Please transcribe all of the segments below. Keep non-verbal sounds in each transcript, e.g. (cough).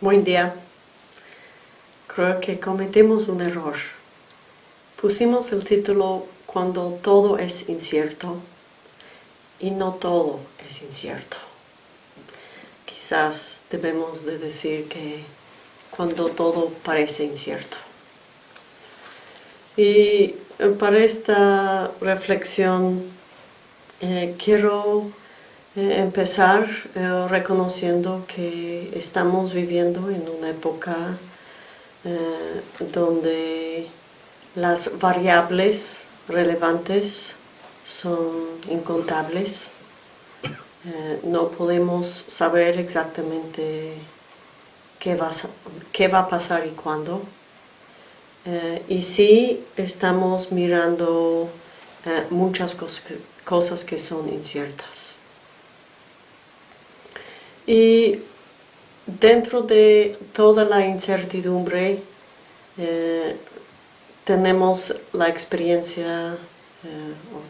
Buen día. Creo que cometemos un error. Pusimos el título Cuando todo es incierto y no todo es incierto. Quizás debemos de decir que cuando todo parece incierto. Y eh, para esta reflexión eh, quiero eh, empezar reconociendo que estamos viviendo en una época donde las variables relevantes son incontables. no podemos saber exactamente qué va, qué va a pasar y cuándo. Eh, y sí estamos mirando eh, muchas cosas que, son inciertas. Y dentro de toda la incertidumbre eh, tenemos la experiencia,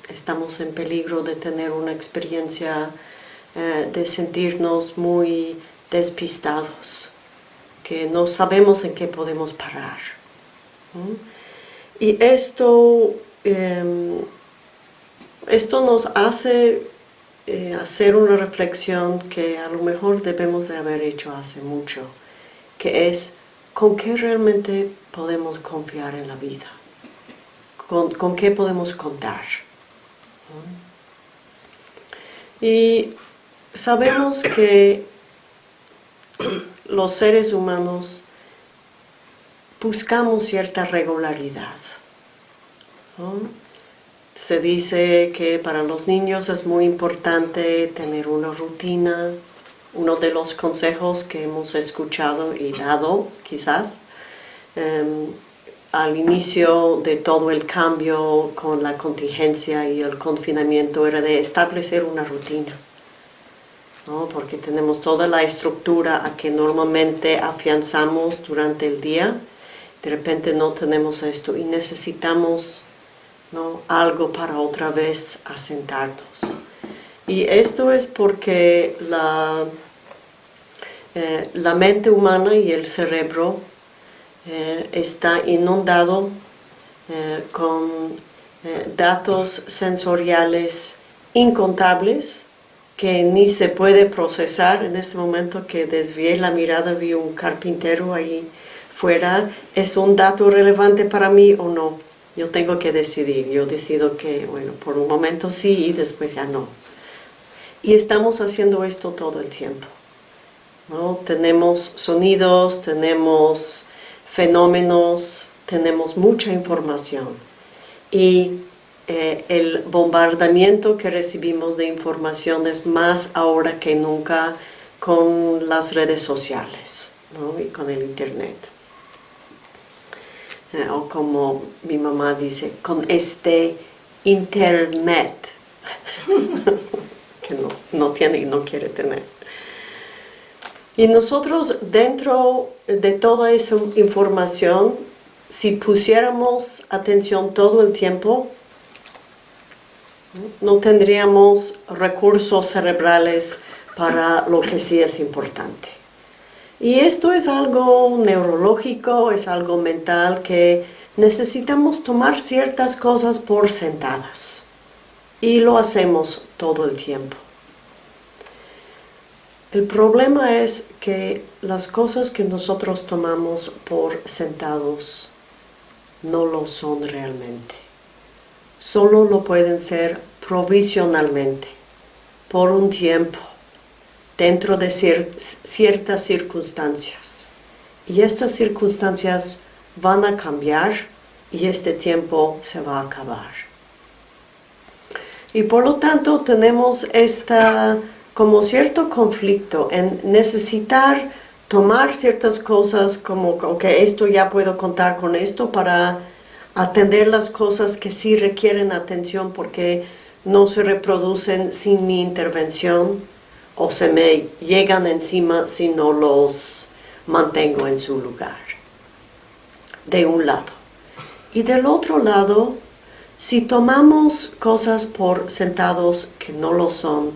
estamos en peligro de tener una experiencia de sentirnos muy despistados, que no sabemos en qué podemos parar. Y esto, em, esto nos hace eh, hacer una reflexión que a lo mejor debemos de haber hecho hace mucho, que es con qué realmente podemos confiar en la vida, con, qué podemos contar. Y sabemos que los seres humanos buscamos cierta regularidad. Se dice que para los niños es muy importante tener una rutina. Uno de los consejos que hemos escuchado y dado, quizás, em, al inicio de todo el cambio con la contingencia y el confinamiento era de establecer una rutina. porque tenemos toda la estructura a que normalmente afianzamos durante el día de repente no tenemos esto y necesitamos algo para otra vez asentarnos. Y esto es porque la, eh, la mente humana y el cerebro eh, está inundado eh, con datos sensoriales incontables que ni se puede procesar. En este momento que desvié la mirada vi un carpintero ahí fuera, ¿es un dato relevante para mí o no? Yo tengo que decidir, yo decido que, bueno, por un momento sí y después ya no. Y estamos haciendo esto todo el tiempo. ¿no? Tenemos sonidos, tenemos fenómenos, tenemos mucha información. Y eh, el bombardamiento que recibimos de información es más ahora que nunca con las redes sociales ¿no? y con el internet. Eh, o como mi mamá dice, con este internet, (laughs) que no, no tiene y no quiere tener. Y nosotros dentro de toda esa información, si pusiéramos atención todo el tiempo, no tendríamos recursos cerebrales para lo que sí es importante. Y esto es algo neurológico, es algo mental que necesitamos tomar ciertas cosas por sentadas. Y lo hacemos todo el tiempo. El problema es que las cosas que nosotros tomamos por sentados no lo son realmente. Solo lo pueden ser provisionalmente, por un tiempo dentro de ciertas circunstancias. Y estas circunstancias van a cambiar y este tiempo se va a acabar. Y por lo tanto tenemos esta, como cierto conflicto en necesitar tomar ciertas cosas como que esto ya puedo contar con esto para atender las cosas que sí requieren atención porque no se reproducen sin mi intervención o se me llegan encima si no los mantengo en su lugar. De un lado. Y del otro lado, si tomamos cosas por sentados que no lo son,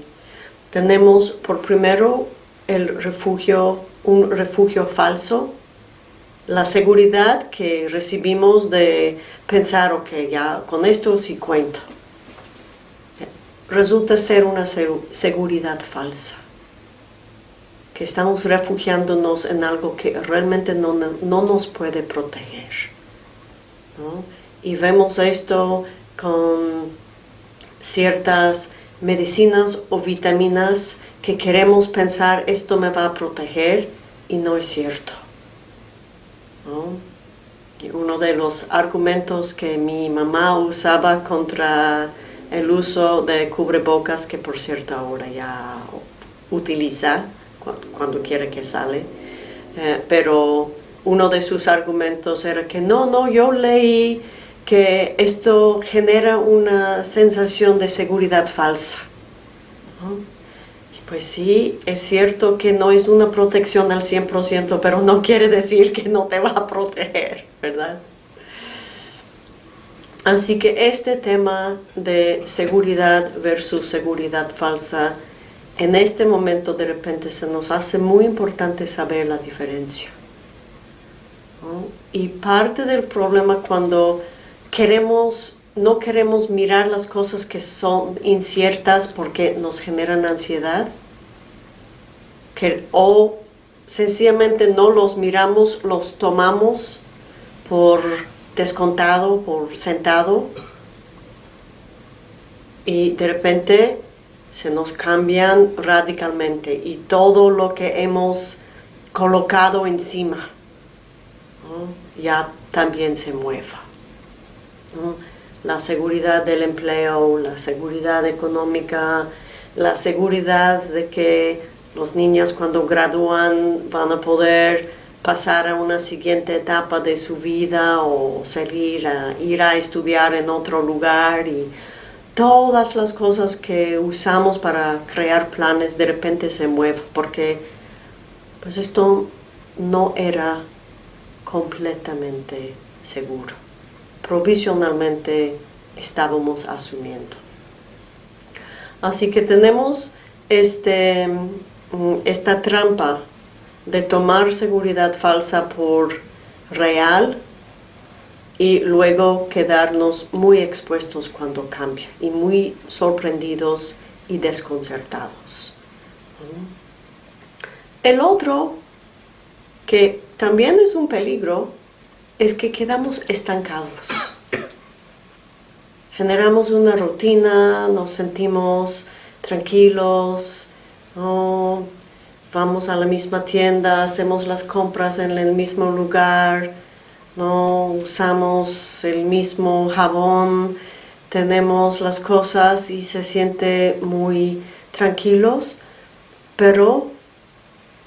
tenemos por primero el refugio, un refugio falso, la seguridad que recibimos de pensar, ok, ya con esto sí cuento, resulta ser una seguridad falsa, que estamos refugiándonos en algo que realmente no, nos puede proteger. Y vemos esto con ciertas medicinas o vitaminas que queremos pensar esto me va a proteger y no es cierto. uno de los argumentos que mi mamá usaba contra el uso de cubrebocas, que por cierto ahora ya utiliza cuando, quiere que sale, eh, pero uno de sus argumentos era que no, no, yo leí que esto genera una sensación de seguridad falsa. Pues sí, es cierto que no es una protección al 100%, pero no quiere decir que no te va a proteger, ¿verdad? Así que este tema de seguridad versus seguridad falsa, en este momento de repente se nos hace muy importante saber la diferencia. Y parte del problema cuando queremos, no queremos mirar las cosas que son inciertas porque nos generan ansiedad, que, o sencillamente no los miramos, los tomamos por descontado, por sentado, y de repente se nos cambian radicalmente y todo lo que hemos colocado encima ya también se mueva la seguridad del empleo, la seguridad económica, la seguridad de que los niños cuando gradúan van a poder pasar a una siguiente etapa de su vida o salir a ir a estudiar en otro lugar y todas las cosas que usamos para crear planes de repente se mueven porque pues esto no era completamente seguro provisionalmente estábamos asumiendo. Así que tenemos este, mm, esta trampa de tomar seguridad falsa por real y luego quedarnos muy expuestos cuando cambia y muy sorprendidos y desconcertados. El otro, que también es un peligro, es que quedamos estancados. Generamos una rutina, nos sentimos tranquilos, vamos a la misma tienda, hacemos las compras en el mismo lugar, no usamos el mismo jabón, tenemos las cosas y se siente muy tranquilos, pero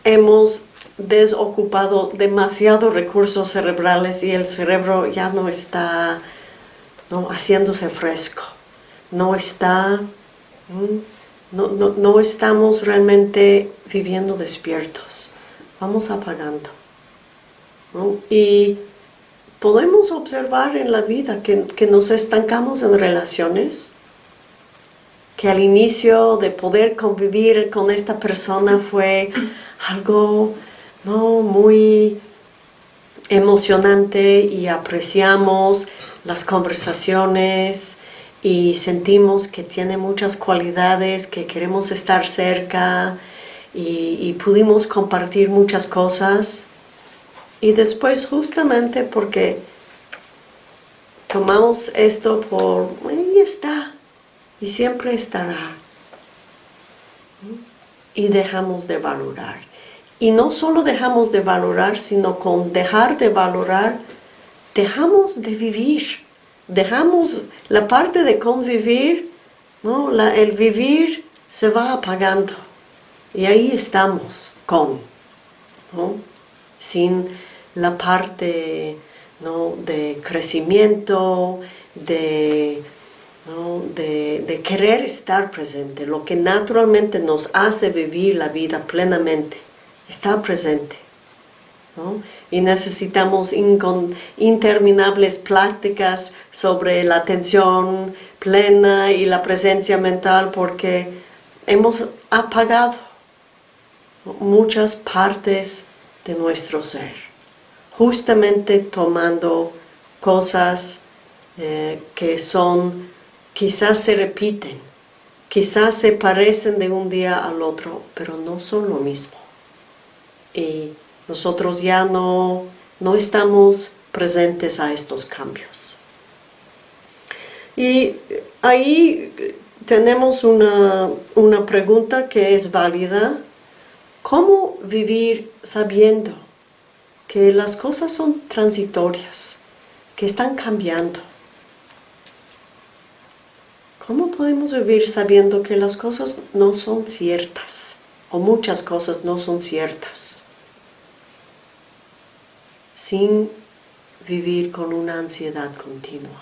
hemos desocupado demasiados recursos cerebrales y el cerebro ya no está ¿no? haciéndose fresco, no está, no, no, estamos realmente viviendo despiertos, vamos apagando. Y podemos observar en la vida que, que nos estancamos en relaciones, que al inicio de poder convivir con esta persona fue algo ¿no? muy emocionante y apreciamos las conversaciones y sentimos que tiene muchas cualidades, que queremos estar cerca y, pudimos compartir muchas cosas. Y después justamente porque tomamos esto por, ahí está, y siempre estará. Y dejamos de valorar. Y no solo dejamos de valorar, sino con dejar de valorar, dejamos de vivir. Dejamos la parte de convivir, ¿no? el vivir se va apagando. Y ahí estamos con, sin la parte de crecimiento, de, de, de, querer estar presente, lo que naturalmente nos hace vivir la vida plenamente está presente. Y necesitamos interminables prácticas sobre la atención plena y la presencia mental porque hemos apagado. muchas partes de nuestro ser, justamente tomando cosas eh, que son, quizás se repiten, quizás se parecen de un día al otro, pero no son lo mismo. Y nosotros ya no, no estamos presentes a estos cambios. Y ahí tenemos una, una pregunta que es válida. ¿Cómo vivir sabiendo que las cosas son transitorias, que están cambiando? ¿Cómo podemos vivir sabiendo que las cosas no son ciertas? O muchas cosas no son ciertas. Sin vivir con una ansiedad continua.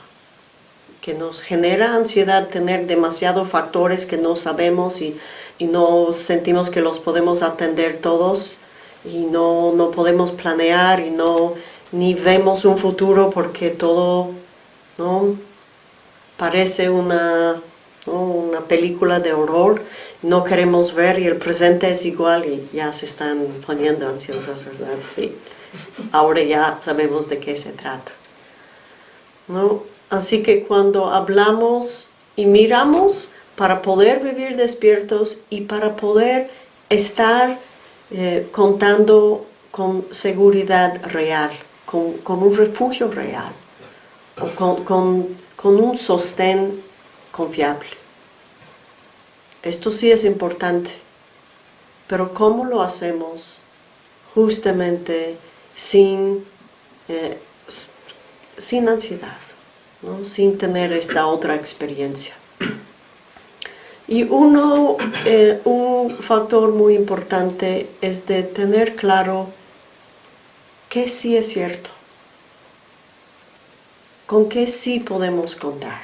Que nos genera ansiedad tener demasiados factores que no sabemos y, no sentimos que los podemos atender todos y no, no podemos planear y no ni vemos un futuro porque todo ¿no? parece una, una película de horror, no queremos ver y el presente es igual y ya se están poniendo ansiosas, ¿verdad? Sí. Ahora ya sabemos de qué se trata. ¿no? Así que cuando hablamos y miramos para poder vivir despiertos y para poder estar eh, contando con seguridad real, con, un refugio real, con, con con un sostén confiable. Esto sí es importante, pero ¿cómo lo hacemos? Justamente sin, eh, sin ansiedad, sin tener esta otra experiencia. Y uno, eh, un factor muy importante es de tener claro que sí es cierto con qué sí podemos contar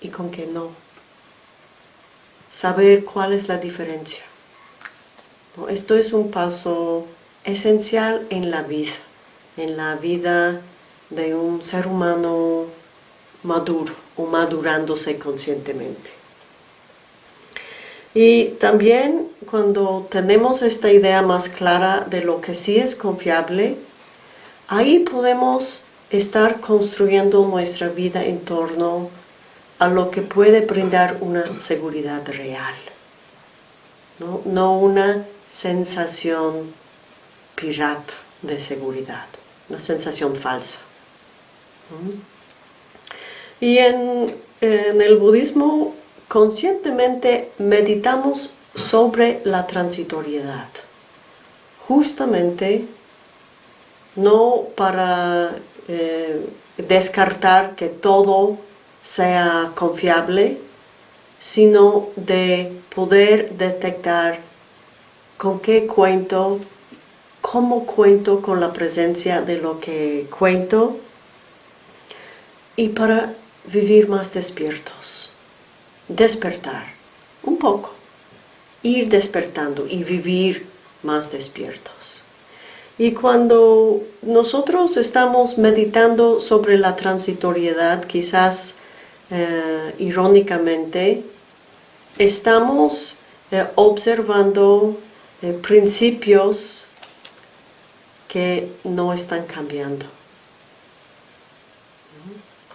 y con qué no. Saber cuál es la diferencia. Esto es un paso esencial en la vida, en la vida de un ser humano maduro o madurándose conscientemente. Y también cuando tenemos esta idea más clara de lo que sí es confiable, Ahí podemos estar construyendo nuestra vida en torno a lo que puede brindar una seguridad real, no, una sensación pirata de seguridad, una sensación falsa. Y en, en el budismo conscientemente meditamos sobre la transitoriedad, justamente no para eh, descartar que todo sea confiable, sino de poder detectar con qué cuento, cómo cuento con la presencia de lo que cuento y para vivir más despiertos, despertar un poco, ir despertando y vivir más despiertos. Y cuando nosotros estamos meditando sobre la transitoriedad, quizás eh, irónicamente, estamos eh, observando eh, principios que no están cambiando.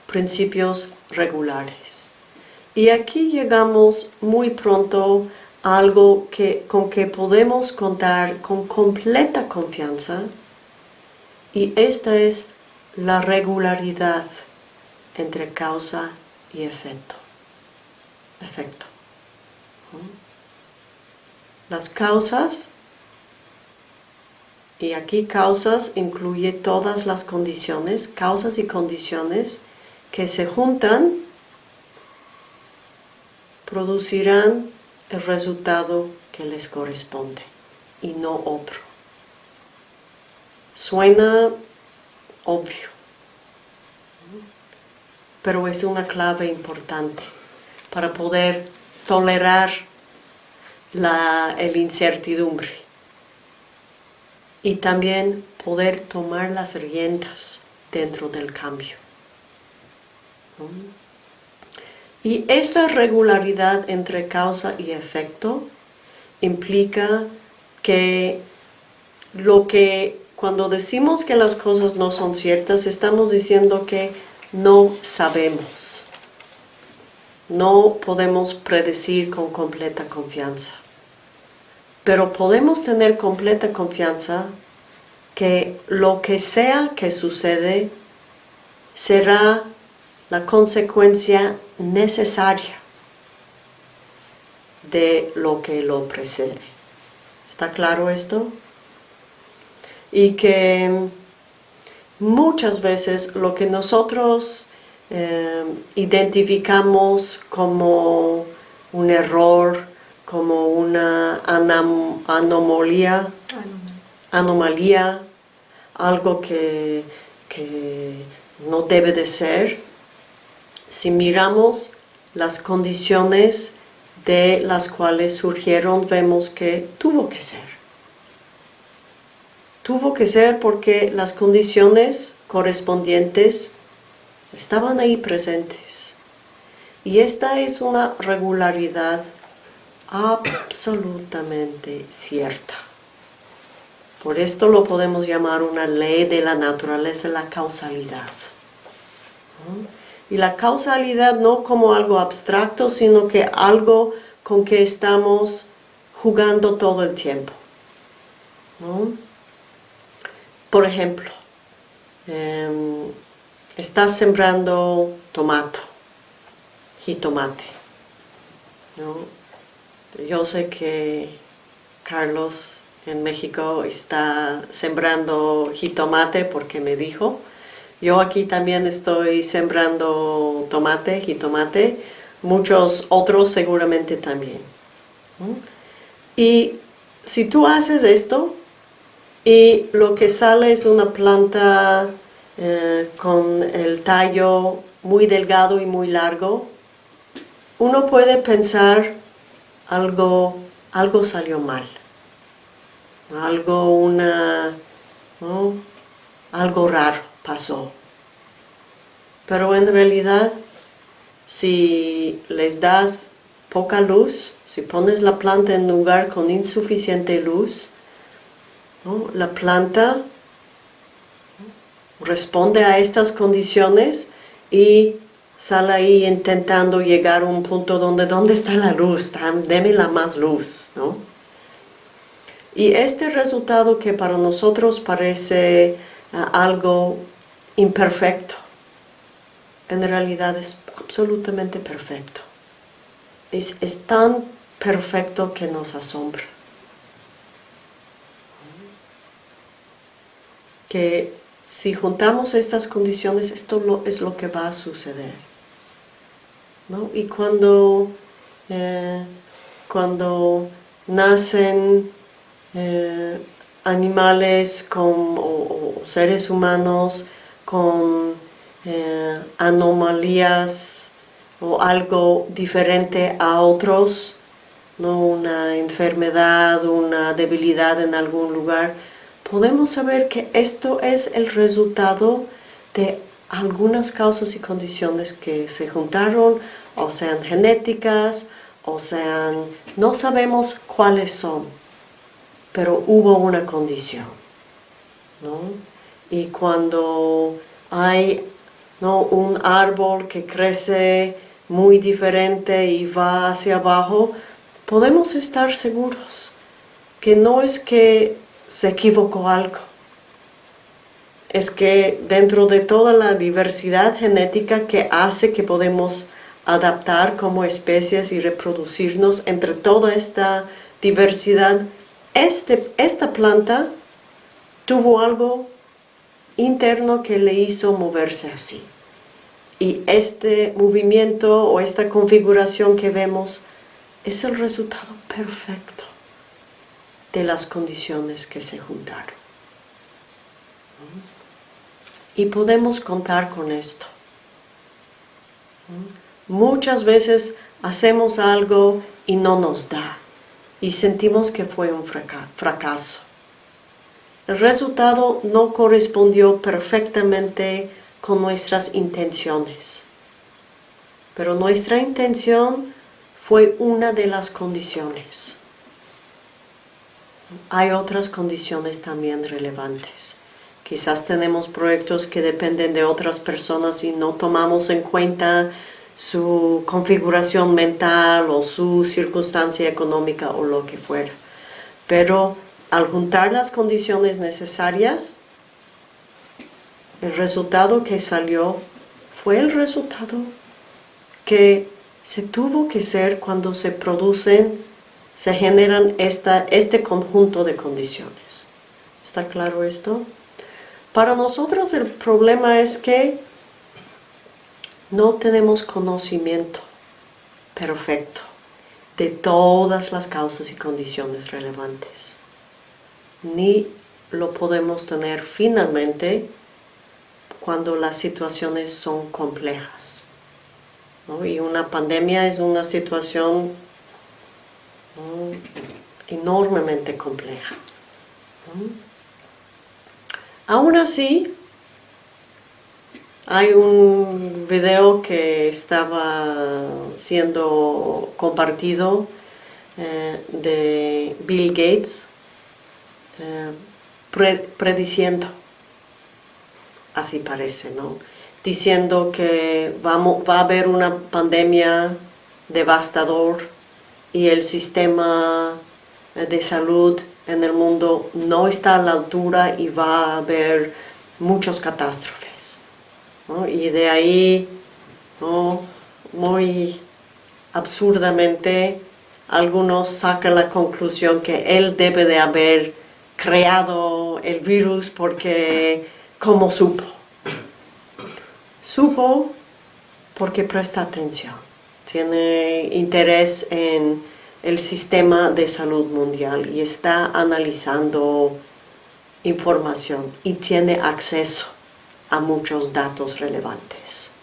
Principios regulares. Y aquí llegamos muy pronto algo que, con que podemos contar con completa confianza y esta es la regularidad entre causa y efecto. efecto. Las causas, y aquí causas incluye todas las condiciones, causas y condiciones que se juntan, producirán el resultado que les corresponde y no otro. Suena obvio, pero es una clave importante para poder tolerar la el incertidumbre y también poder tomar las riendas dentro del cambio. Y esta regularidad entre causa y efecto implica que lo que cuando decimos que las cosas no son ciertas, estamos diciendo que no sabemos. No podemos predecir con completa confianza. Pero podemos tener completa confianza que lo que sea que sucede será la consecuencia necesaria de lo que lo precede. ¿Está claro esto? Y que muchas veces lo que nosotros eh, identificamos como un error, como una anomalía, anomalía, algo que, que no debe de ser, si miramos las condiciones de las cuales surgieron, vemos que tuvo que ser. Tuvo que ser porque las condiciones correspondientes estaban ahí presentes. Y esta es una regularidad absolutamente cierta. Por esto lo podemos llamar una ley de la naturaleza, la causalidad. Y la causalidad no como algo abstracto, sino que algo con que estamos jugando todo el tiempo. Por ejemplo, em, estás sembrando tomato, jitomate. Yo sé que Carlos en México está sembrando jitomate porque me dijo. Yo aquí también estoy sembrando tomate, jitomate, muchos otros seguramente también. Y si tú haces esto y lo que sale es una planta eh, con el tallo muy delgado y muy largo, uno puede pensar algo, algo salió mal. Algo, una, algo raro pasó. Pero en realidad, si les das poca luz, si pones la planta en lugar con insuficiente luz, la planta responde a estas condiciones y sale ahí intentando llegar a un punto donde, ¿dónde está la luz? Deme la más luz, ¿no? Y este resultado que para nosotros parece ah, algo imperfecto, en realidad es absolutamente perfecto. Es, es tan perfecto que nos asombra. Que si juntamos estas condiciones, esto es lo que va a suceder. ¿No? Y cuando, eh, cuando nacen eh, animales con, o, seres humanos con eh, anomalías o algo diferente a otros, ¿no? una enfermedad, una debilidad en algún lugar, podemos saber que esto es el resultado de algunas causas y condiciones que se juntaron, o sean genéticas, o sean, no sabemos cuáles son, pero hubo una condición. ¿no? Y cuando hay ¿no? un árbol que crece muy diferente y va hacia abajo, podemos estar seguros que no es que se equivocó algo, es que dentro de toda la diversidad genética que hace que podemos adaptar como especies y reproducirnos entre toda esta diversidad, este, esta planta tuvo algo interno que le hizo moverse así. Y este movimiento o esta configuración que vemos es el resultado perfecto de las condiciones que se juntaron. Y podemos contar con esto. Muchas veces hacemos algo y no nos da y sentimos que fue un fracaso. El resultado no correspondió perfectamente con nuestras intenciones. pero nuestra intención fue una de las condiciones. Hay otras condiciones también relevantes. Quizás tenemos proyectos que dependen de otras personas y no tomamos en cuenta su configuración mental o su circunstancia económica o lo que fuera. Pero al juntar las condiciones necesarias, el resultado que salió fue el resultado que se tuvo que ser cuando se producen, se generan esta, este conjunto de condiciones. ¿Está claro esto? Para nosotros el problema es que no tenemos conocimiento perfecto de todas las causas y condiciones relevantes. Ni lo podemos tener finalmente cuando las situaciones son complejas. Y una pandemia es una situación enormemente compleja. Aún así, hay un video que estaba siendo compartido eh, de Bill Gates eh, prediciendo, así parece, ¿no? Diciendo que vamos, va a haber una pandemia devastador y el sistema de salud en el mundo no está a la altura y va a haber muchas catástrofes. Y de ahí, muy absurdamente, algunos sacan la conclusión que él debe de haber creado el virus porque, ¿cómo supo? Supo porque presta atención, tiene interés en el sistema de salud mundial y está analizando información y tiene acceso a muchos datos relevantes.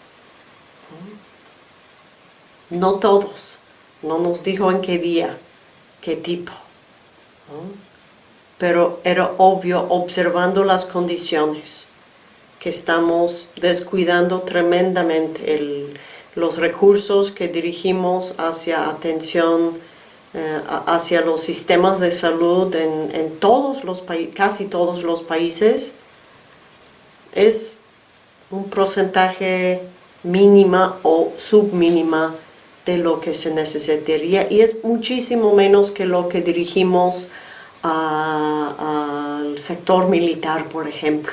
No todos, no nos dijo en qué día, qué tipo, pero era obvio observando las condiciones que estamos descuidando tremendamente los recursos que dirigimos hacia atención eh, hacia los sistemas de salud en, en todos los casi todos los países es un porcentaje mínima o submínima de lo que se necesitaría y es muchísimo menos que lo que dirigimos al sector militar, por ejemplo.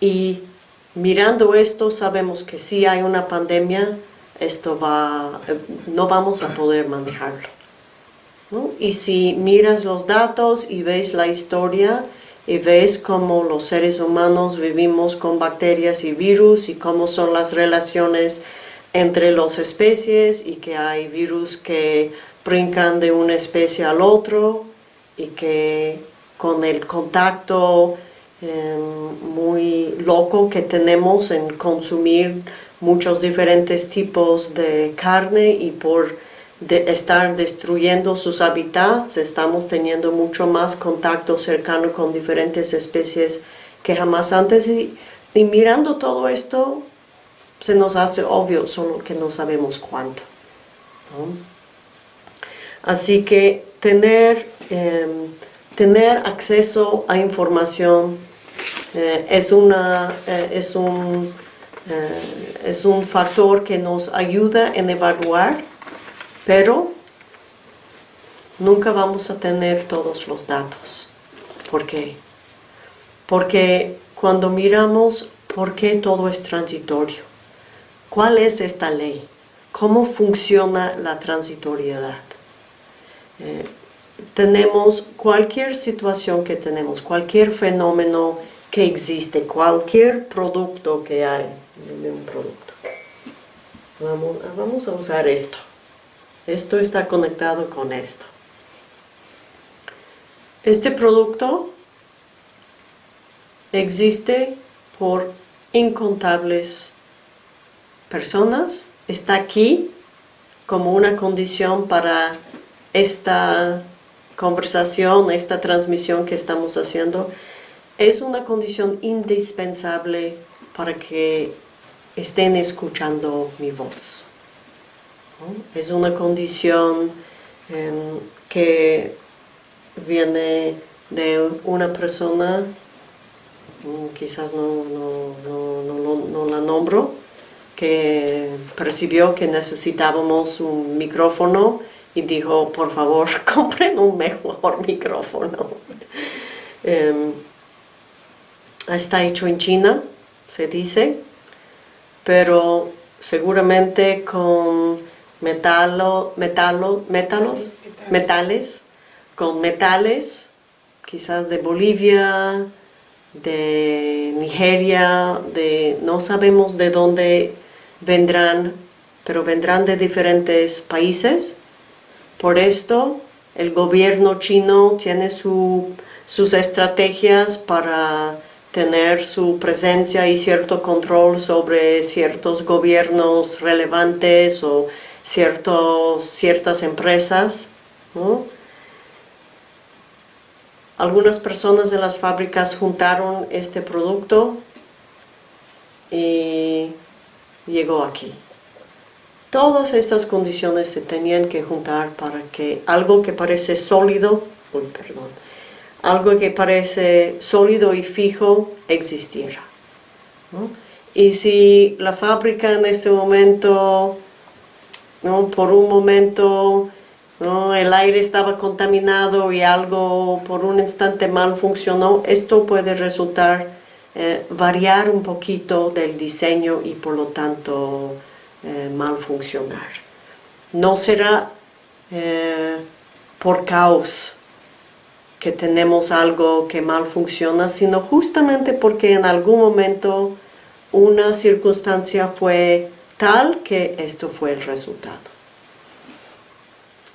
Y mirando esto sabemos que si hay una pandemia, esto va, no vamos a poder manejarlo. Y si miras los datos y ves la historia, y ves cómo los seres humanos vivimos con bacterias y virus y cómo son las relaciones entre las especies y que hay virus que brincan de una especie al otro y que con el contacto em, muy loco que tenemos en consumir muchos diferentes tipos de carne y por de estar destruyendo sus hábitats, estamos teniendo mucho más contacto cercano con diferentes especies que jamás antes y, mirando todo esto se nos hace obvio, solo que no sabemos cuánto. Así que tener, em, tener acceso a información eh, es, una, eh, es, un, eh, es un factor que nos ayuda en evaluar pero nunca vamos a tener todos los datos. ¿Por qué? Porque cuando miramos por qué todo es transitorio, ¿cuál es esta ley? ¿Cómo funciona la transitoriedad? Eh, tenemos cualquier situación que tenemos, cualquier fenómeno que existe, cualquier producto que hay, un producto. vamos a usar esto. Esto está conectado con esto. Este producto existe por incontables personas, está aquí como una condición para esta conversación, esta transmisión que estamos haciendo, es una condición indispensable para que estén escuchando mi voz. Es una condición em, que viene de una persona, mm, quizás no, no la nombro, que percibió que necesitábamos un micrófono y dijo, por favor, (laughs) compren un mejor micrófono. Em, está hecho en China, se dice, pero seguramente con metalo, metalo, metalos, metales, con metales, quizás de Bolivia, de Nigeria, de no sabemos de dónde vendrán, pero vendrán de diferentes países. Por esto, el gobierno chino tiene sus estrategias para tener su presencia y cierto control sobre ciertos gobiernos relevantes o ciertos, ciertas empresas. Algunas personas de las fábricas juntaron este producto y llegó aquí. Todas estas condiciones se tenían que juntar para que algo que parece sólido, perdón, algo que parece sólido y fijo existiera. Y si la fábrica en este momento, ¿no? por un momento, ¿no? el aire estaba contaminado y algo por un instante mal funcionó, esto puede resultar eh, variar un poquito del diseño y por lo tanto eh, mal funcionar. No será eh, por caos que tenemos algo que mal funciona, sino justamente porque en algún momento una circunstancia fue tal que esto fue el resultado.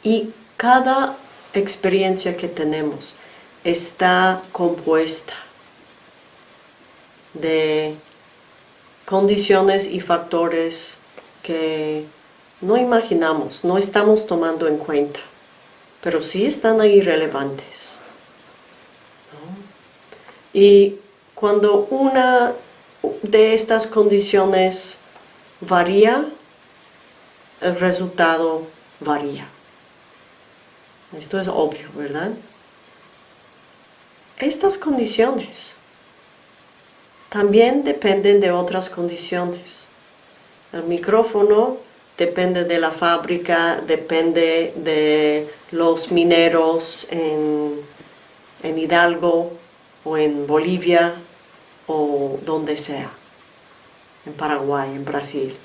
Y cada experiencia que tenemos está compuesta de condiciones y factores que no imaginamos, no estamos tomando en cuenta, pero sí están ahí relevantes. Y cuando una de estas condiciones varía, el resultado varía. Esto es obvio, ¿verdad? Estas condiciones también dependen de otras condiciones. El micrófono depende de la fábrica, depende de los mineros en, en Hidalgo o en Bolivia o donde sea, en Paraguay, en Brasil.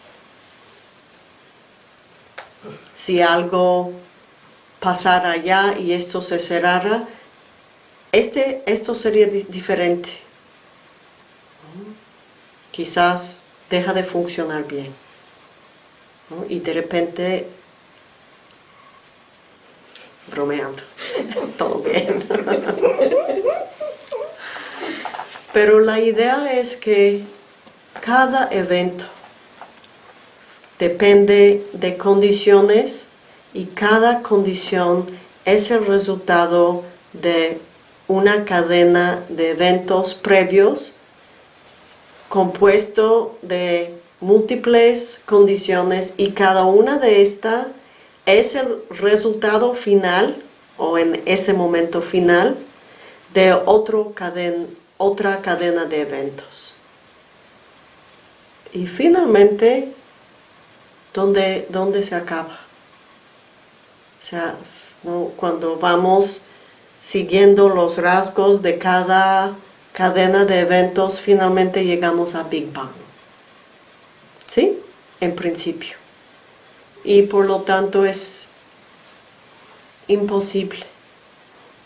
Si algo pasara allá y esto se cerrara, este, esto sería diferente. Quizás deja de funcionar bien. Y de repente, bromeando, (laughs) todo bien. (laughs) Pero la idea es que cada evento depende de condiciones y cada condición es el resultado de una cadena de eventos previos compuesto de múltiples condiciones y cada una de estas es el resultado final o en ese momento final de otra cadena de eventos. Y finalmente, ¿dónde, dónde se acaba? O sea, cuando vamos siguiendo los rasgos de cada cadena de eventos, finalmente llegamos a Big Bang. ¿Sí? En principio. Y por lo tanto es imposible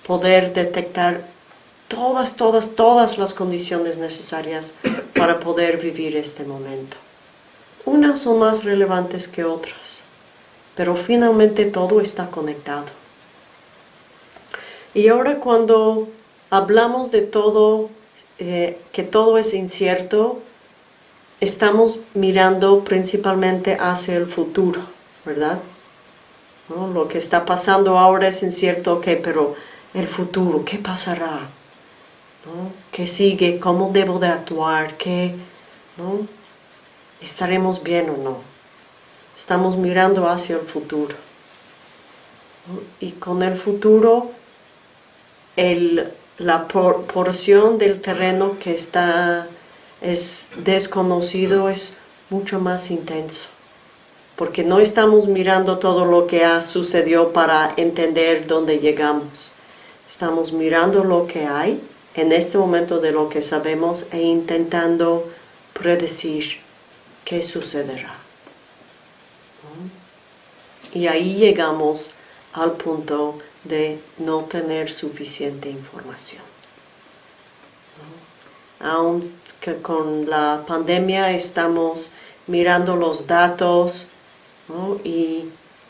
poder detectar todas, todas, todas las condiciones necesarias para poder vivir este momento. Unas son más relevantes que otras, pero finalmente todo está conectado. Y ahora cuando hablamos de todo, eh, que todo es incierto, estamos mirando principalmente hacia el futuro, ¿verdad? Lo que está pasando ahora es incierto, ok, pero el futuro, ¿qué pasará? ¿Qué sigue? ¿Cómo debo de actuar? ¿Qué? ¿estaremos bien o no? Estamos mirando hacia el futuro. Y con el futuro, la porción del terreno que está es desconocido es mucho más intenso. Porque no estamos mirando todo lo que ha sucedido para entender dónde llegamos. Estamos mirando lo que hay en este momento de lo que sabemos e intentando predecir qué sucederá. Y ahí llegamos al punto de no tener suficiente información. Aunque con la pandemia estamos mirando los datos y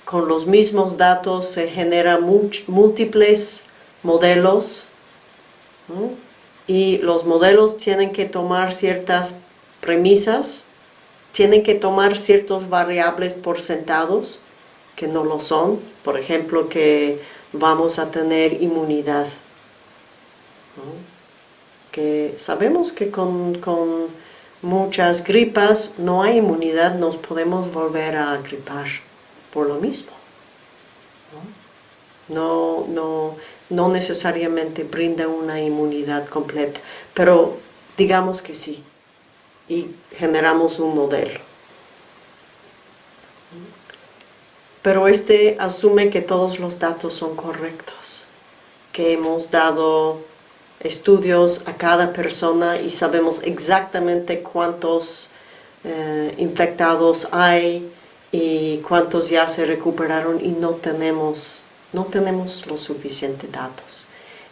con los mismos datos se generan múltiples modelos y los modelos tienen que tomar ciertas premisas, tienen que tomar ciertos variables por sentados que no lo son, por ejemplo que vamos a tener inmunidad. Que sabemos que con, muchas gripas no hay inmunidad, nos podemos volver a gripar por lo mismo. No, no, no necesariamente brinda una inmunidad completa, pero digamos que sí, y generamos un modelo. Pero este asume que todos los datos son correctos, que hemos dado estudios a cada persona y sabemos exactamente cuántos eh, infectados hay y cuántos ya se recuperaron y no tenemos no tenemos los suficientes datos.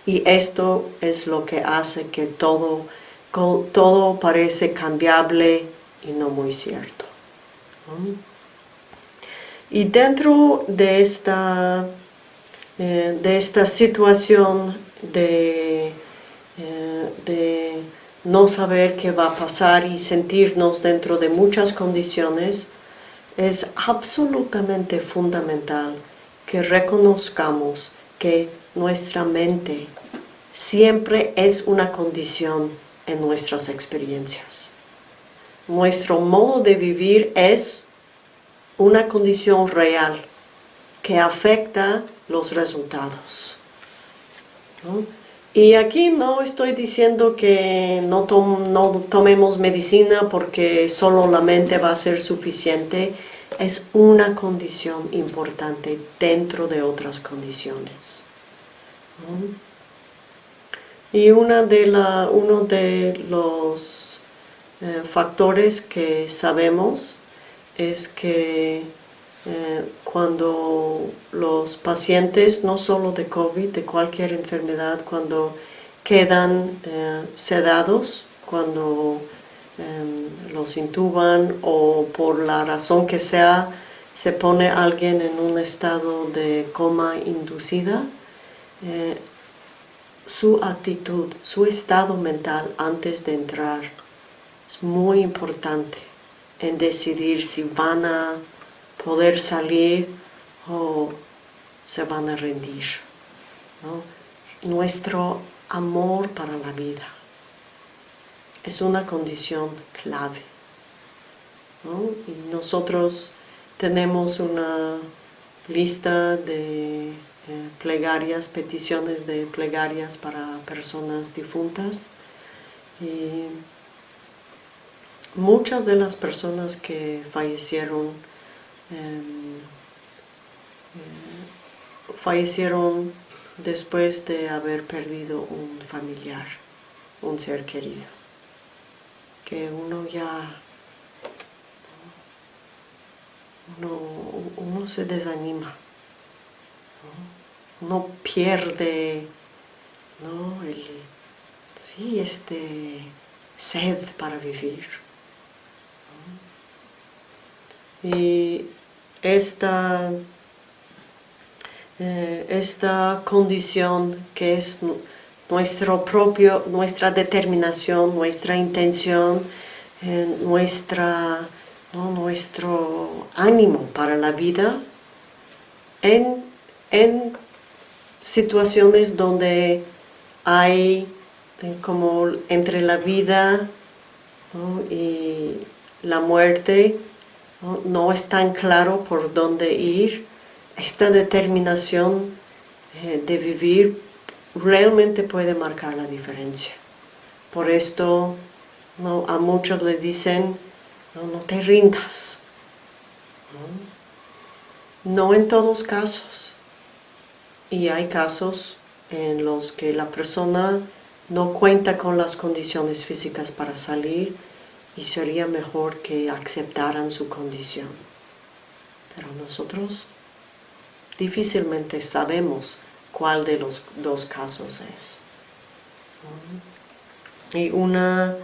Y esto es lo que hace que todo, todo parece cambiable y no muy cierto. Y dentro de esta, eh, de esta situación de, eh, de no saber qué va a pasar y sentirnos dentro de muchas condiciones, es absolutamente fundamental que reconozcamos que nuestra mente siempre es una condición en nuestras experiencias. Nuestro modo de vivir es una condición real que afecta los resultados. Y aquí no estoy diciendo que no, no tomemos medicina porque solo la mente va a ser suficiente, es una condición importante dentro de otras condiciones. Y una de la, uno de los eh, factores que sabemos es que eh, cuando los pacientes, no solo de COVID, de cualquier enfermedad, cuando quedan eh, sedados, cuando Em, los intuban o por la razón que sea se pone alguien en un estado de coma inducida, eh, su actitud, su estado mental antes de entrar es muy importante en decidir si van a poder salir o se van a rendir. Nuestro amor para la vida es una condición clave. Y nosotros tenemos una lista de eh, plegarias, peticiones de plegarias para personas difuntas. Y muchas de las personas que fallecieron em, eh, fallecieron después de haber perdido un familiar, un ser querido que uno ya uno, se desanima uno pierde ¿no? el, sí, este sed para vivir y esta eh, esta condición que es nuestro propio, nuestra determinación, nuestra intención, eh, nuestra, nuestro ánimo para la vida en, situaciones donde hay eh, como entre la vida y la muerte no, es tan claro por dónde ir, esta determinación eh, de vivir realmente puede marcar la diferencia. Por esto ¿no? a muchos les dicen, no, te rindas. ¿no? en todos casos. Y hay casos en los que la persona no cuenta con las condiciones físicas para salir y sería mejor que aceptaran su condición. Pero nosotros difícilmente sabemos cuál de los dos casos es. Y una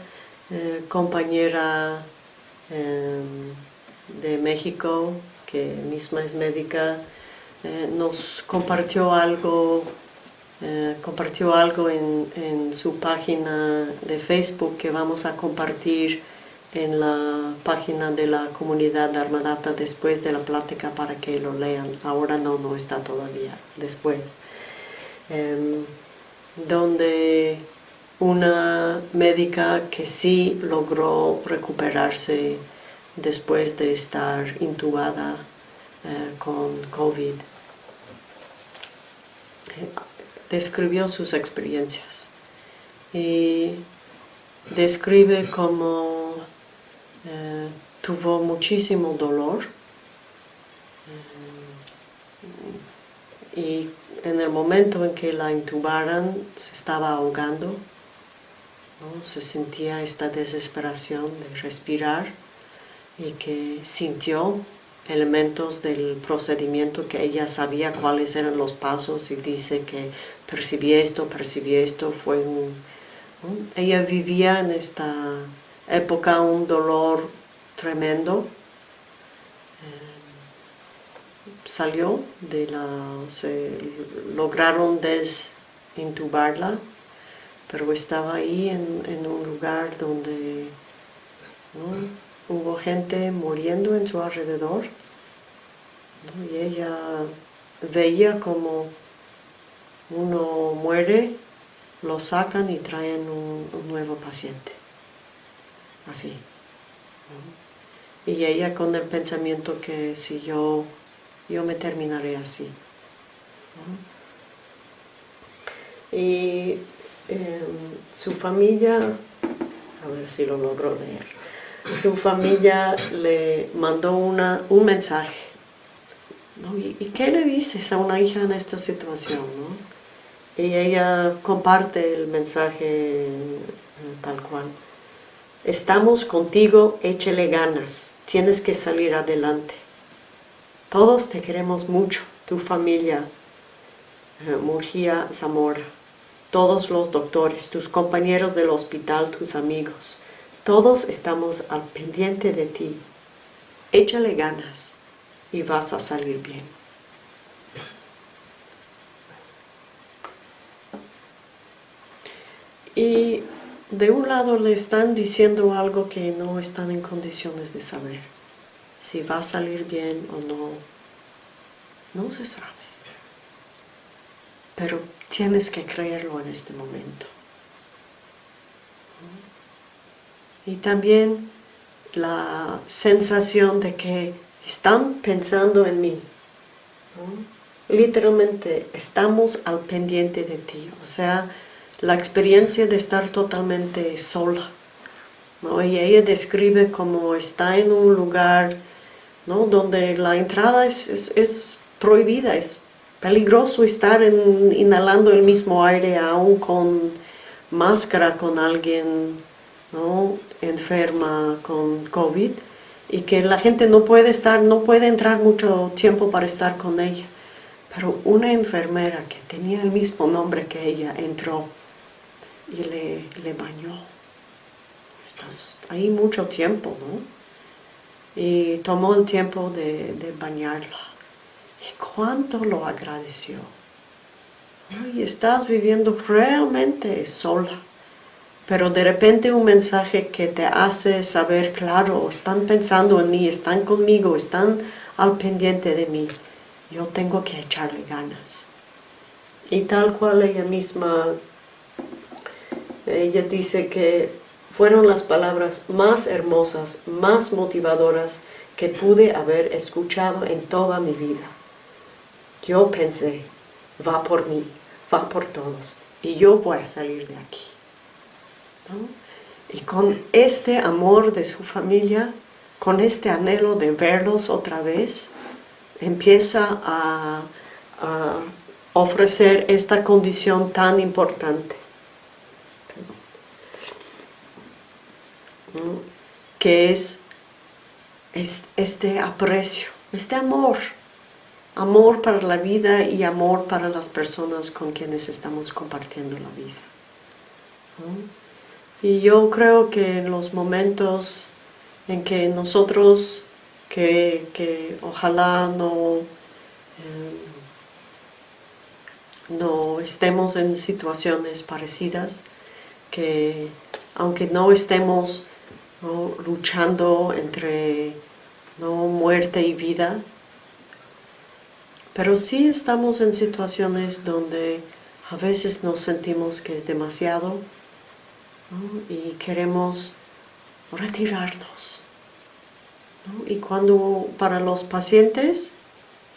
eh, compañera em, de México, que misma es médica, eh, nos compartió algo eh, compartió algo en, su página de Facebook que vamos a compartir en la página de la comunidad de Armadata después de la plática para que lo lean. Ahora no, no está todavía, después. Em, donde una médica que sí logró recuperarse después de estar intubada eh, con COVID. Describió sus experiencias y describe cómo eh, tuvo muchísimo dolor eh, y en el momento en que la intubaran se estaba ahogando, se sentía esta desesperación de respirar y que sintió elementos del procedimiento que ella sabía cuáles eran los pasos y dice que percibí esto, percibí esto, fue un... Ella vivía en esta época un dolor tremendo. Eh, salió de la... se lograron desintubarla, pero estaba ahí en, un lugar donde hubo gente muriendo en su alrededor y ella veía como uno muere, lo sacan y traen un, nuevo paciente. Así. Y ella con el pensamiento que si yo, yo me terminaré así. Y em, su familia, a ver si lo logro leer su familia le mandó una, un mensaje. ¿Y, qué le dices a una hija en esta situación? Y ella comparte el mensaje eh, tal cual. Estamos contigo, échele ganas, tienes que salir adelante. Todos te queremos mucho, tu familia, eh, Murgia Zamora, todos los doctores, tus compañeros del hospital, tus amigos. Todos estamos al pendiente de ti. Échale ganas y vas a salir bien. Y de un lado le están diciendo algo que no están en condiciones de saber. Si va a salir bien o no, no se sabe. Pero tienes que creerlo en este momento. y también la sensación de que están pensando en mí. Literalmente, estamos al pendiente de ti. O sea, la experiencia de estar totalmente sola. Y ella describe como está en un lugar ¿no? donde la entrada es, es, prohibida, es peligroso estar inhalando el mismo aire aún con máscara con alguien ¿no? enferma con COVID y que la gente no puede estar, no puede entrar mucho tiempo para estar con ella. Pero una enfermera que tenía el mismo nombre que ella entró y le, le bañó. Estás ahí mucho tiempo, ¿no? Y tomó el tiempo de, de bañarla. Y cuánto lo agradeció. Y estás viviendo realmente sola pero de repente un mensaje que te hace saber, claro, están pensando en mí, están conmigo, están al pendiente de mí, yo tengo que echarle ganas. Y tal cual ella misma, ella dice que fueron las palabras más hermosas, más motivadoras que pude haber escuchado en toda mi vida. Yo pensé, va por mí, va por todos, y yo voy a salir de aquí. Y con este amor de su familia, con este anhelo de verlos otra vez, empieza a, a ofrecer esta condición tan importante. Que es este aprecio, este amor, amor para la vida y amor para las personas con quienes estamos compartiendo la vida. Y yo creo que en los momentos en que nosotros, que, ojalá no, eh, no estemos en situaciones parecidas, que aunque no estemos luchando entre ¿no? muerte y vida. Pero sí estamos en situaciones donde a veces nos sentimos que es demasiado y queremos retirarnos. Y cuando para los pacientes,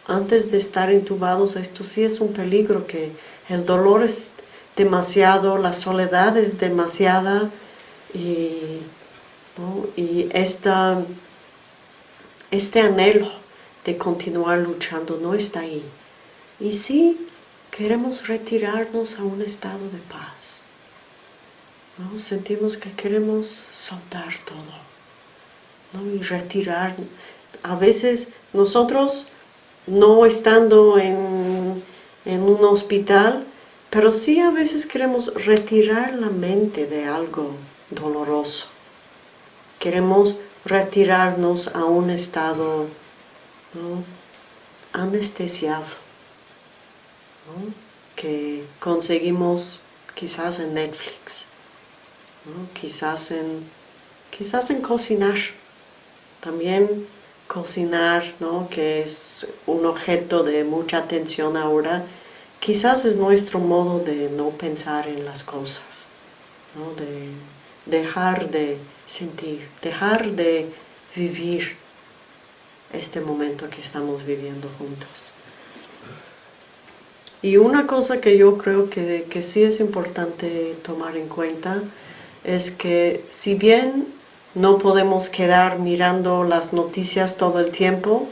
antes de estar intubados, esto sí es un peligro, que el dolor es demasiado, la soledad es demasiada y y esta, este anhelo de continuar luchando no está ahí. Y sí queremos retirarnos a un estado de paz. ¿no? Sentimos que queremos soltar todo ¿no? y retirar. A veces nosotros no estando en, en un hospital, pero sí a veces queremos retirar la mente de algo doloroso. Queremos retirarnos a un estado anestesiado, que conseguimos quizás en Netflix, quizás, en, quizás en cocinar. También cocinar, que es un objeto de mucha atención ahora, quizás es nuestro modo de no pensar en las cosas, de dejar de sentir, dejar de vivir este momento que estamos viviendo juntos. Y una cosa que yo creo que, que sí es importante tomar en cuenta es que si bien no podemos quedar mirando las noticias todo el tiempo,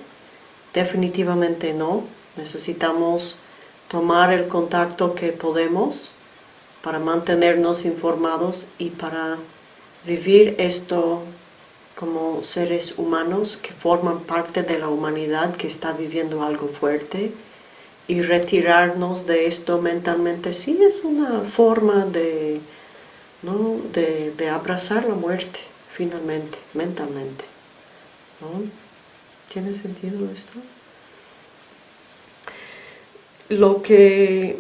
definitivamente no, necesitamos tomar el contacto que podemos para mantenernos informados y para vivir esto como seres humanos que forman parte de la humanidad que está viviendo algo fuerte y retirarnos de esto mentalmente sí es una forma de, ¿no? de, abrazar la muerte finalmente, mentalmente. ¿Tiene sentido esto? Lo que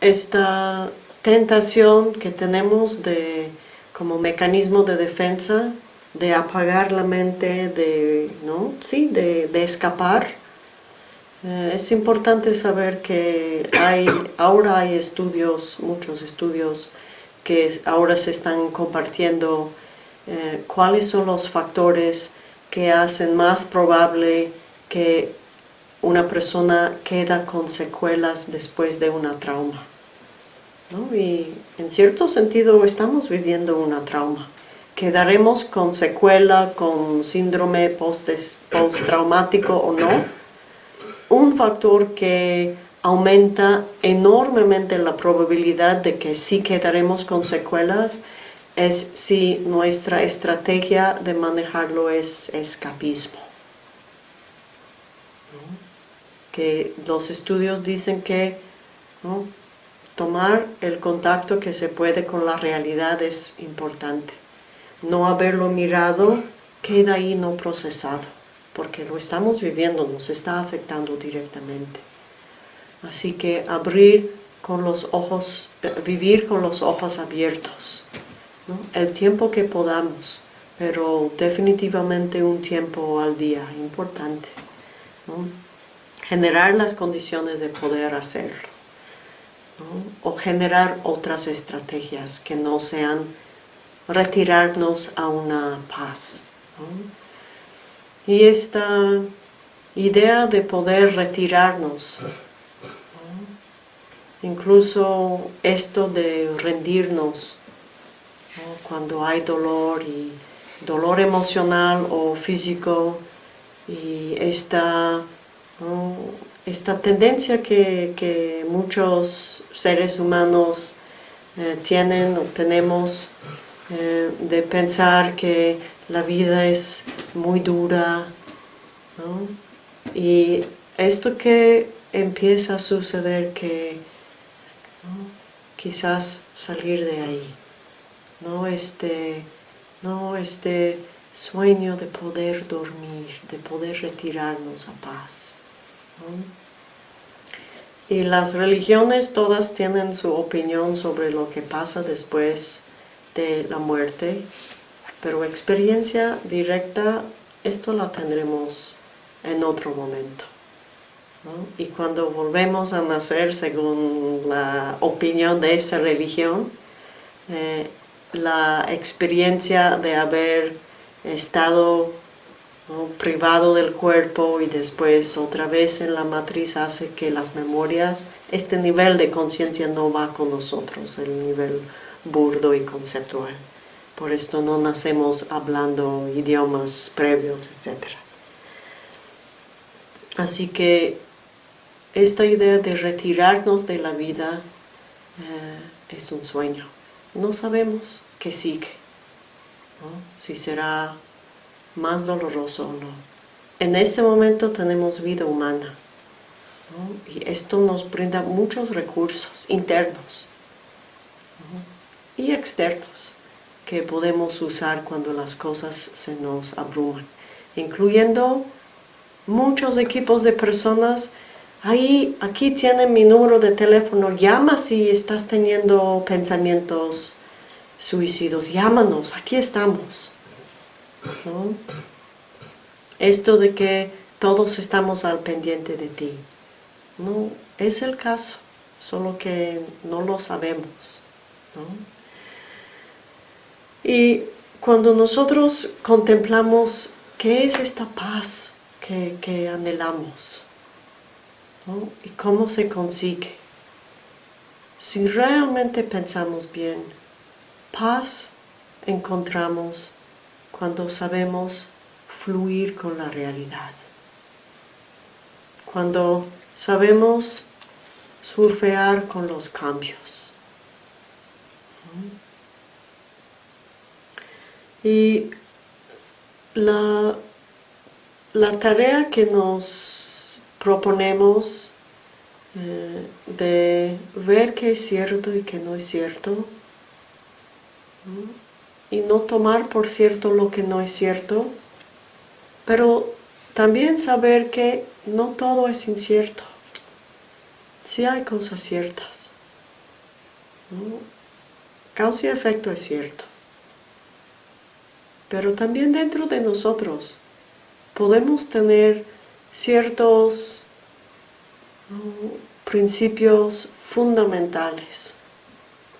esta tentación que tenemos de como mecanismo de defensa, de apagar la mente, de, ¿no? sí, de, escapar. Eh, es importante saber que hay, ahora hay estudios, muchos estudios, que ahora se están compartiendo eh, cuáles son los factores que hacen más probable que una persona queda con secuelas después de una trauma. Y en cierto sentido estamos viviendo una trauma. Quedaremos con secuela, con síndrome postraumático o no. Un factor que aumenta enormemente la probabilidad de que sí quedaremos con secuelas es si nuestra estrategia de manejarlo es escapismo. Que los estudios dicen que tomar el contacto que se puede con la realidad es importante. No haberlo mirado queda ahí no procesado, porque lo estamos viviendo, nos está afectando directamente. Así que abrir con los ojos, vivir con los ojos abiertos, el tiempo que podamos, pero definitivamente un tiempo al día importante. Generar las condiciones de poder hacerlo o generar otras estrategias que no sean retirarnos a una paz. Y esta idea de poder retirarnos, incluso esto de rendirnos cuando hay dolor y dolor emocional o físico y esta, esta tendencia que, muchos seres humanos eh, tienen o tenemos eh, de pensar que la vida es muy dura y esto que empieza a suceder que quizás salir de ahí no este no este sueño de poder dormir, de poder retirarnos a paz. Y las religiones todas tienen su opinión sobre lo que pasa después de la muerte, pero experiencia directa, esto la tendremos en otro momento. Y cuando volvemos a nacer, según la opinión de esa religión, eh, la experiencia de haber estado privado del cuerpo y después otra vez en la matriz hace que las memorias, este nivel de conciencia no va con nosotros, el nivel burdo y conceptual. Por esto no nacemos hablando idiomas previos, etc. Así que esta idea de retirarnos de la vida eh, es un sueño. No sabemos qué sigue si será más doloroso o no. En ese momento tenemos vida humana y esto nos brinda muchos recursos internos y externos que podemos usar cuando las cosas se nos abruman, incluyendo muchos equipos de personas. Ahí, aquí tienen mi número de teléfono, llama si estás teniendo pensamientos suicidios, llámanos, aquí estamos. Esto de que todos estamos al pendiente de ti, no es el caso, solo que no lo sabemos. Y cuando nosotros contemplamos qué es esta paz que, que anhelamos, y cómo se consigue, si realmente pensamos bien, Paz encontramos cuando sabemos fluir con la realidad. Cuando sabemos surfear con los cambios. Y la, la tarea que nos proponemos eh, de ver qué es cierto y qué no es cierto, y no tomar por cierto lo que no es cierto, pero también saber que no todo es incierto. Si hay cosas ciertas. Causa y efecto es cierto. Pero también dentro de nosotros podemos tener ciertos principios fundamentales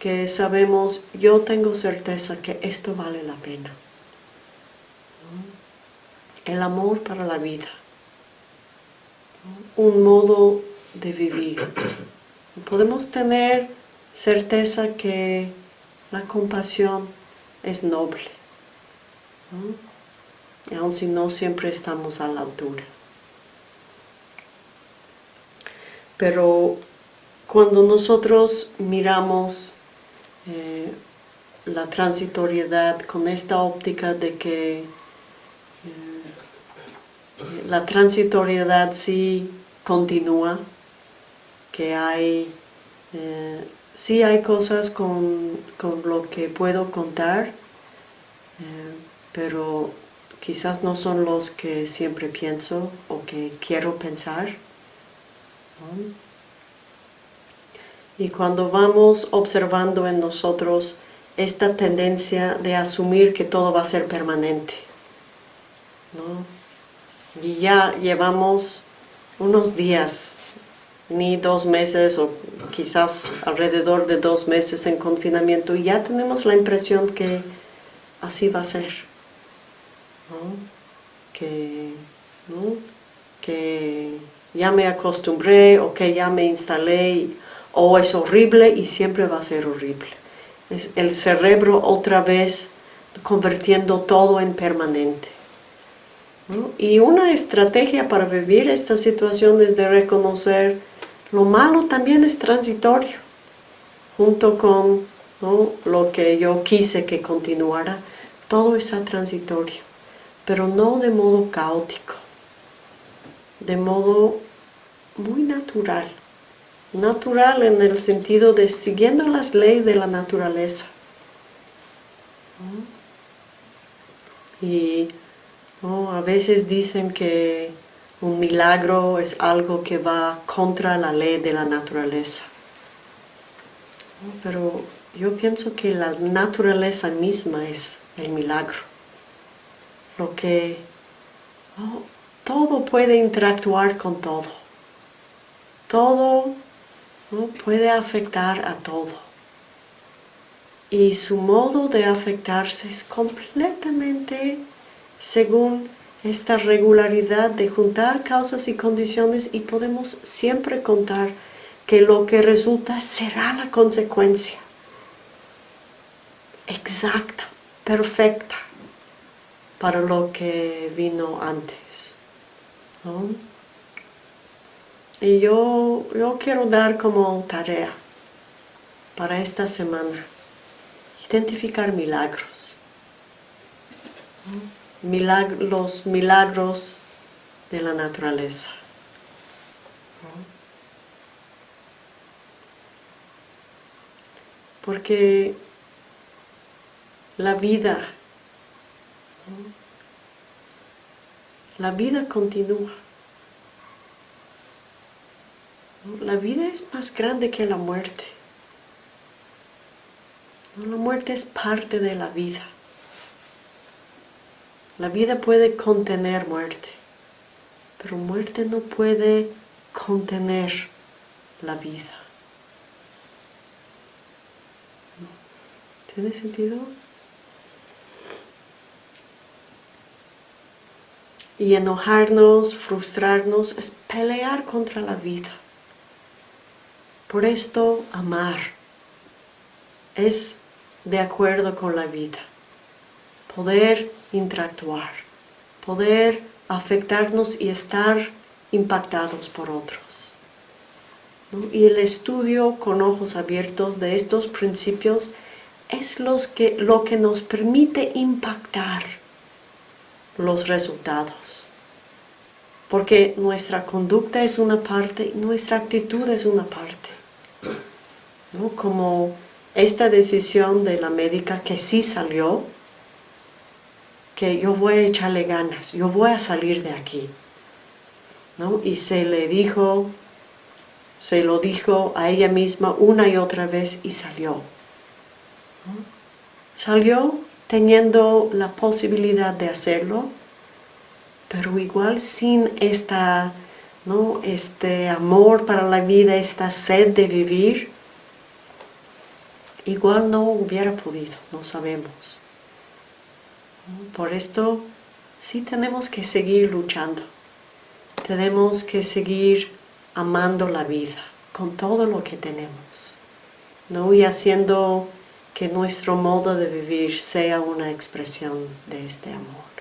que sabemos, yo tengo certeza que esto vale la pena. El amor para la vida. Un modo de vivir. Podemos tener certeza que la compasión es noble. Aun si no siempre estamos a la altura. Pero cuando nosotros miramos eh, la transitoriedad con esta óptica de que eh, la transitoriedad sí continúa, que hay, eh, sí hay cosas con, con, lo que puedo contar, pero quizás no son los que siempre pienso o que quiero pensar. Y cuando vamos observando en nosotros esta tendencia de asumir que todo va a ser permanente, y ya llevamos unos días, ni dos meses o quizás alrededor de dos meses en confinamiento y ya tenemos la impresión que así va a ser. Que, que ya me acostumbré o que ya me instalé o es horrible y siempre va a ser horrible. Es el cerebro otra vez convirtiendo todo en permanente. Y una estrategia para vivir esta situación es de reconocer lo malo también es transitorio, junto con lo que yo quise que continuara, todo es transitorio, pero no de modo caótico, de modo muy natural. Natural en el sentido de siguiendo las leyes de la naturaleza. Y a veces dicen que un milagro es algo que va contra la ley de la naturaleza. Pero yo pienso que la naturaleza misma es el milagro. Lo que todo puede interactuar con todo. Todo puede afectar a todo. Y su modo de afectarse es completamente según esta regularidad de juntar causas y condiciones y podemos siempre contar que lo que resulta será la consecuencia exacta, perfecta para lo que vino antes. Y yo, yo quiero dar como tarea para esta semana identificar milagros. los milagros de la naturaleza. Porque la vida, la vida continúa. La vida es más grande que la muerte. La muerte es parte de la vida. La vida puede contener muerte, pero muerte no puede contener la vida. ¿Tiene sentido? Y enojarnos, frustrarnos, es pelear contra la vida. Por esto, amar es de acuerdo con la vida. Poder interactuar, poder afectarnos y estar impactados por otros. Y el estudio con ojos abiertos de estos principios es que, lo que nos permite impactar los resultados. Porque nuestra conducta es una parte y nuestra actitud es una parte. ¿No? Como esta decisión de la médica que sí salió, que yo voy a echarle ganas, yo voy a salir de aquí. ¿no? Y se le dijo, se lo dijo a ella misma una y otra vez y salió. Salió teniendo la posibilidad de hacerlo, pero igual sin esta, ¿no? este amor para la vida, esta sed de vivir, igual no hubiera podido, no sabemos. Por esto sí tenemos que seguir luchando, tenemos que seguir amando la vida con todo lo que tenemos, ¿no? y haciendo que nuestro modo de vivir sea una expresión de este amor.